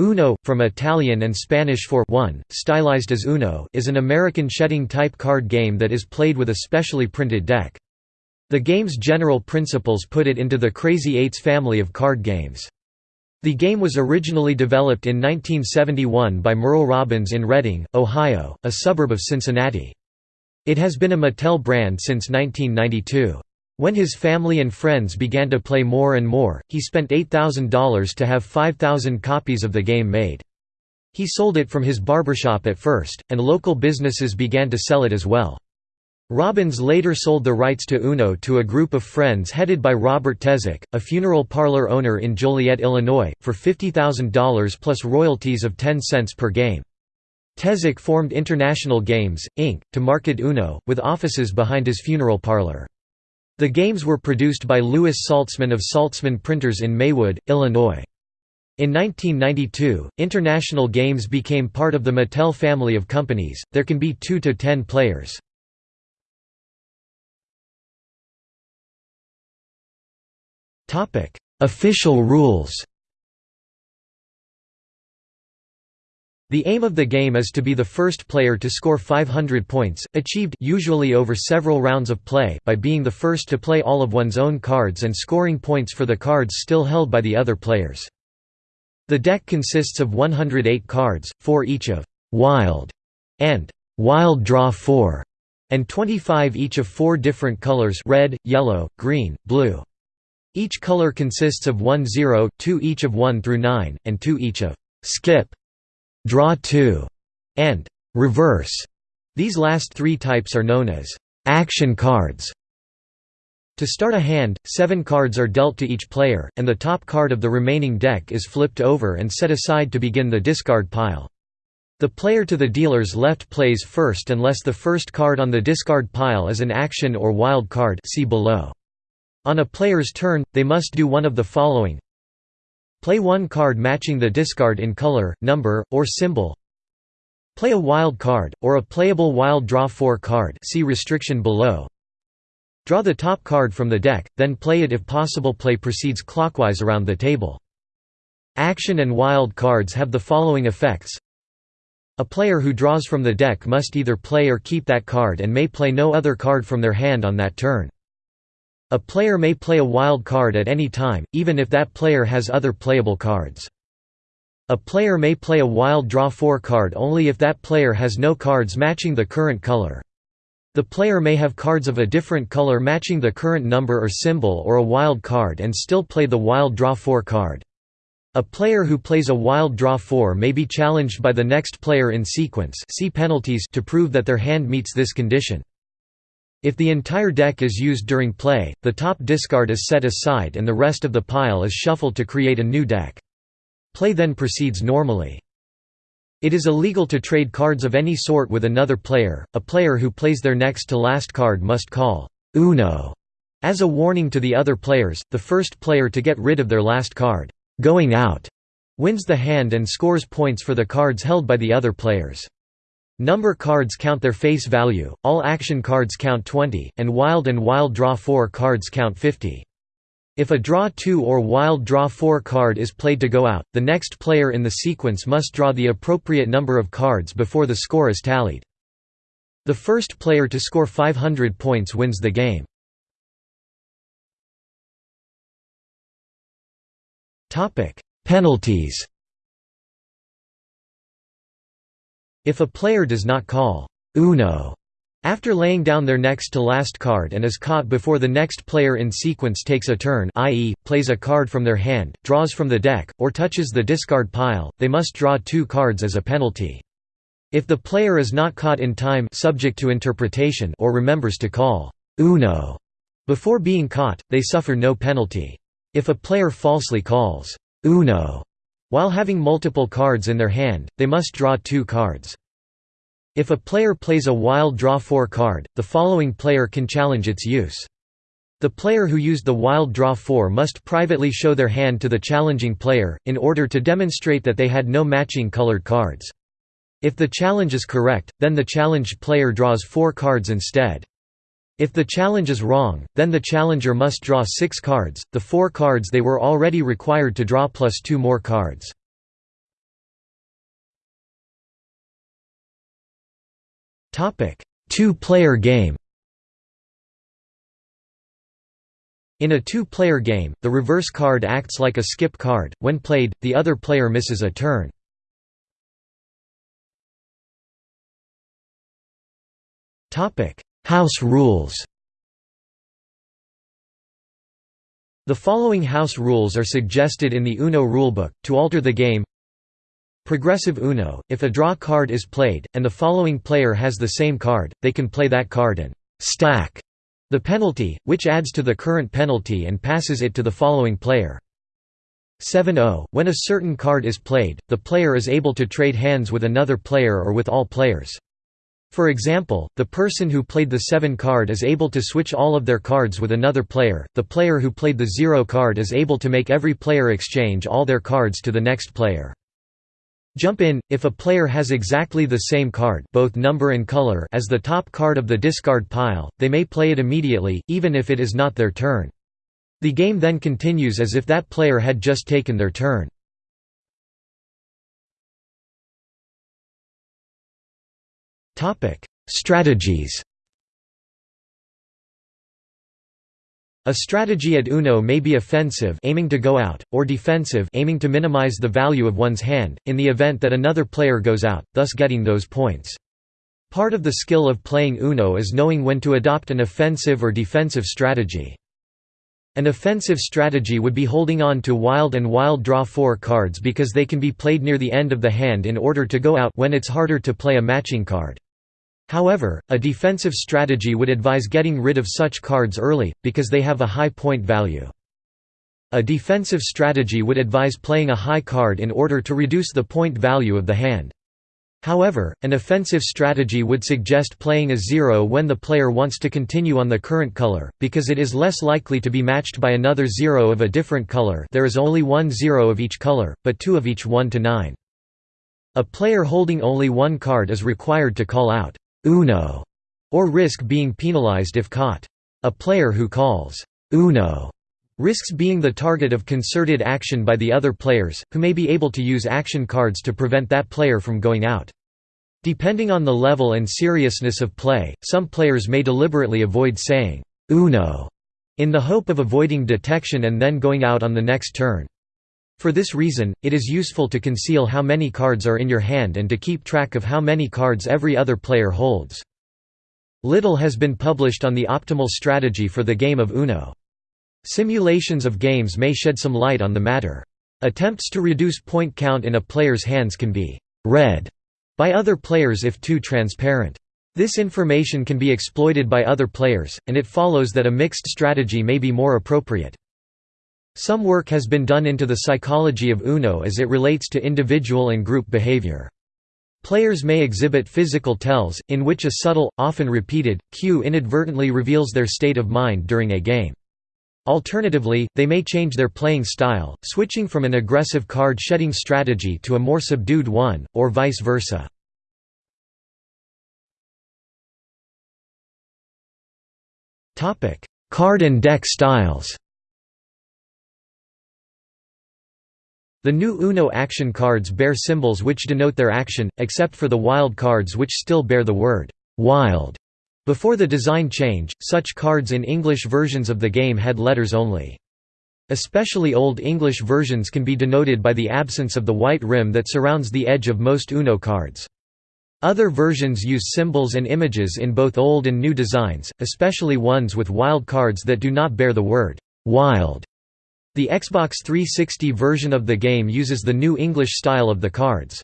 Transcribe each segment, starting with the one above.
Uno, from Italian and Spanish for one, stylized as Uno, is an American shedding-type card game that is played with a specially printed deck. The game's general principles put it into the Crazy Eights family of card games. The game was originally developed in 1971 by Merle Robbins in Reading, Ohio, a suburb of Cincinnati. It has been a Mattel brand since 1992. When his family and friends began to play more and more, he spent $8,000 to have 5,000 copies of the game made. He sold it from his barbershop at first, and local businesses began to sell it as well. Robbins later sold the rights to Uno to a group of friends headed by Robert Tezak, a funeral parlor owner in Joliet, Illinois, for $50,000 plus royalties of 10 cents per game. Tezak formed International Games, Inc., to market Uno, with offices behind his funeral parlor. The games were produced by Louis Saltzman of Saltzman Printers in Maywood, Illinois. In 1992, International Games became part of the Mattel family of companies. There can be 2 to 10 players. Topic: Official rules. The aim of the game is to be the first player to score 500 points, achieved usually over several rounds of play by being the first to play all of one's own cards and scoring points for the cards still held by the other players. The deck consists of 108 cards, 4 each of «wild» and «wild draw 4» and 25 each of four different colors red, yellow, green, blue. Each color consists of 1 0, 2 each of 1 through 9, and 2 each of «skip» draw 2, and reverse. These last three types are known as action cards. To start a hand, seven cards are dealt to each player, and the top card of the remaining deck is flipped over and set aside to begin the discard pile. The player to the dealer's left plays first unless the first card on the discard pile is an action or wild card see below. On a player's turn, they must do one of the following Play one card matching the discard in color, number, or symbol. Play a wild card, or a playable wild draw 4 card see restriction below. Draw the top card from the deck, then play it if possible play proceeds clockwise around the table. Action and wild cards have the following effects. A player who draws from the deck must either play or keep that card and may play no other card from their hand on that turn. A player may play a wild card at any time, even if that player has other playable cards. A player may play a wild draw 4 card only if that player has no cards matching the current color. The player may have cards of a different color matching the current number or symbol or a wild card and still play the wild draw 4 card. A player who plays a wild draw 4 may be challenged by the next player in sequence see penalties to prove that their hand meets this condition. If the entire deck is used during play, the top discard is set aside and the rest of the pile is shuffled to create a new deck. Play then proceeds normally. It is illegal to trade cards of any sort with another player. A player who plays their next to last card must call Uno as a warning to the other players. The first player to get rid of their last card, going out, wins the hand and scores points for the cards held by the other players. Number cards count their face value, all action cards count 20, and wild and wild draw 4 cards count 50. If a draw 2 or wild draw 4 card is played to go out, the next player in the sequence must draw the appropriate number of cards before the score is tallied. The first player to score 500 points wins the game. Penalties If a player does not call «Uno» after laying down their next to last card and is caught before the next player in sequence takes a turn i.e., plays a card from their hand, draws from the deck, or touches the discard pile, they must draw two cards as a penalty. If the player is not caught in time subject to interpretation or remembers to call «Uno» before being caught, they suffer no penalty. If a player falsely calls «Uno» While having multiple cards in their hand, they must draw two cards. If a player plays a wild draw 4 card, the following player can challenge its use. The player who used the wild draw 4 must privately show their hand to the challenging player, in order to demonstrate that they had no matching colored cards. If the challenge is correct, then the challenged player draws four cards instead. If the challenge is wrong, then the challenger must draw six cards, the four cards they were already required to draw plus two more cards. Two-player game In a two-player game, the reverse card acts like a skip card, when played, the other player misses a turn. Topic: House rules The following house rules are suggested in the Uno rulebook, to alter the game Progressive Uno, if a draw card is played, and the following player has the same card, they can play that card and «stack» The penalty, which adds to the current penalty and passes it to the following player. 7-0, when a certain card is played, the player is able to trade hands with another player or with all players. For example, the person who played the 7 card is able to switch all of their cards with another player, the player who played the 0 card is able to make every player exchange all their cards to the next player. Jump in, if a player has exactly the same card both number and color as the top card of the discard pile, they may play it immediately, even if it is not their turn. The game then continues as if that player had just taken their turn. Strategies A strategy at Uno may be offensive aiming to go out, or defensive aiming to minimize the value of one's hand, in the event that another player goes out, thus getting those points. Part of the skill of playing Uno is knowing when to adopt an offensive or defensive strategy. An offensive strategy would be holding on to wild and wild draw 4 cards because they can be played near the end of the hand in order to go out when it's harder to play a matching card. However, a defensive strategy would advise getting rid of such cards early, because they have a high point value. A defensive strategy would advise playing a high card in order to reduce the point value of the hand. However, an offensive strategy would suggest playing a zero when the player wants to continue on the current color, because it is less likely to be matched by another zero of a different color there is only one zero of each color, but two of each 1 to 9. A player holding only one card is required to call out uno, or risk being penalized if caught. A player who calls uno risks being the target of concerted action by the other players, who may be able to use action cards to prevent that player from going out. Depending on the level and seriousness of play, some players may deliberately avoid saying uno in the hope of avoiding detection and then going out on the next turn. For this reason, it is useful to conceal how many cards are in your hand and to keep track of how many cards every other player holds. Little has been published on the optimal strategy for the game of Uno. Simulations of games may shed some light on the matter. Attempts to reduce point count in a player's hands can be «read» by other players if too transparent. This information can be exploited by other players, and it follows that a mixed strategy may be more appropriate. Some work has been done into the psychology of UNO as it relates to individual and group behavior. Players may exhibit physical tells, in which a subtle, often repeated, cue inadvertently reveals their state of mind during a game. Alternatively, they may change their playing style, switching from an aggressive card-shedding strategy to a more subdued one, or vice versa. Card and deck styles The new Uno action cards bear symbols which denote their action, except for the wild cards which still bear the word «wild». Before the design change, such cards in English versions of the game had letters only. Especially Old English versions can be denoted by the absence of the white rim that surrounds the edge of most Uno cards. Other versions use symbols and images in both old and new designs, especially ones with wild cards that do not bear the word «wild» The Xbox 360 version of the game uses the new English style of the cards.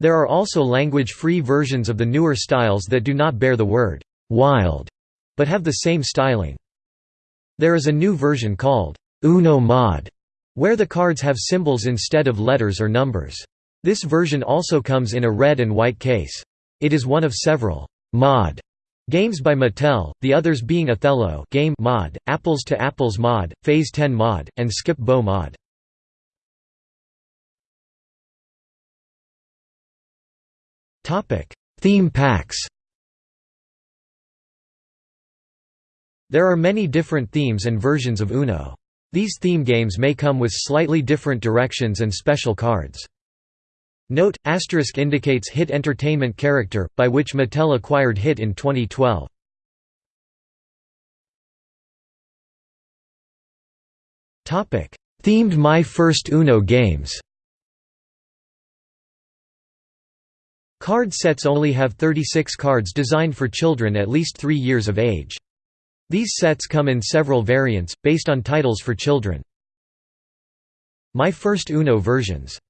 There are also language-free versions of the newer styles that do not bear the word «wild» but have the same styling. There is a new version called «Uno Mod» where the cards have symbols instead of letters or numbers. This version also comes in a red and white case. It is one of several «mod» Games by Mattel, the others being Othello game mod, Apples to Apples mod, Phase 10 mod, and Skip Bo mod. Theme packs There are many different themes and versions of Uno. These theme games may come with slightly different directions and special cards. Note, asterisk indicates Hit Entertainment character, by which Mattel acquired Hit in 2012. Themed My First Uno games Card sets only have 36 cards designed for children at least 3 years of age. These sets come in several variants, based on titles for children. My First Uno versions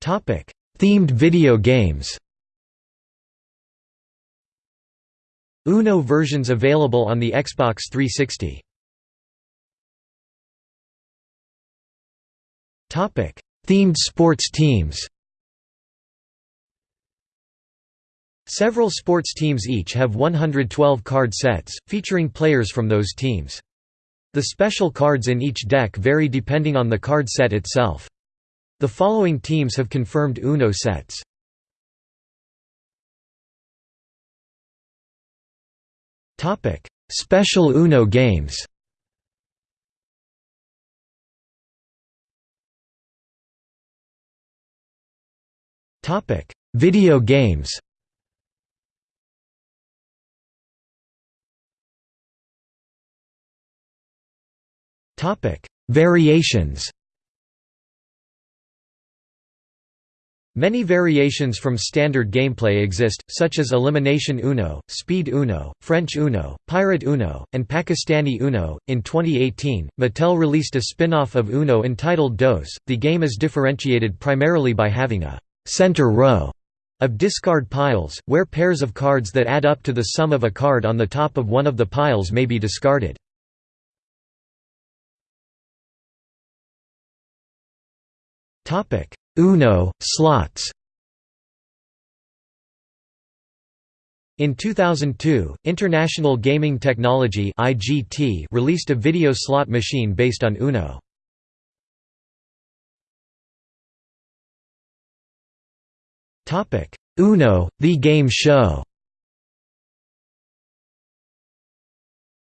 Themed video games Uno versions available on the Xbox 360 Topic: Themed sports teams Several sports teams each have 112 card sets, featuring players from those teams. The special cards in each deck vary depending on the card set itself. The following teams have confirmed UNO sets. Special UNO games. Video games. Variations Many variations from standard gameplay exist, such as Elimination Uno, Speed Uno, French Uno, Pirate Uno, and Pakistani Uno. In 2018, Mattel released a spin off of Uno entitled DOS. The game is differentiated primarily by having a center row of discard piles, where pairs of cards that add up to the sum of a card on the top of one of the piles may be discarded. Uno, slots In 2002, International Gaming Technology released a video slot machine based on Uno. Uno, The Game Show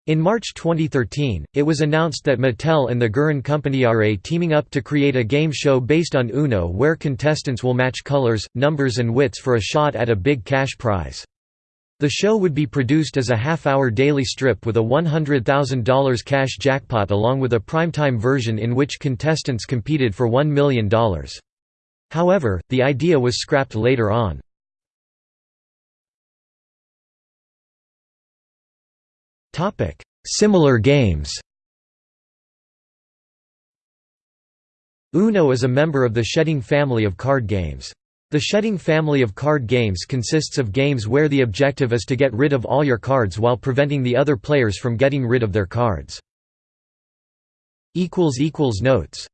In March 2013, it was announced that Mattel and the Gurin Company are teaming up to create a game show based on Uno where contestants will match colors, numbers and wits for a shot at a big cash prize. The show would be produced as a half-hour daily strip with a $100,000 cash jackpot along with a primetime version in which contestants competed for $1 million. However, the idea was scrapped later on. Similar games Uno is a member of the Shedding family of card games. The Shedding family of card games consists of games where the objective is to get rid of all your cards while preventing the other players from getting rid of their cards. Notes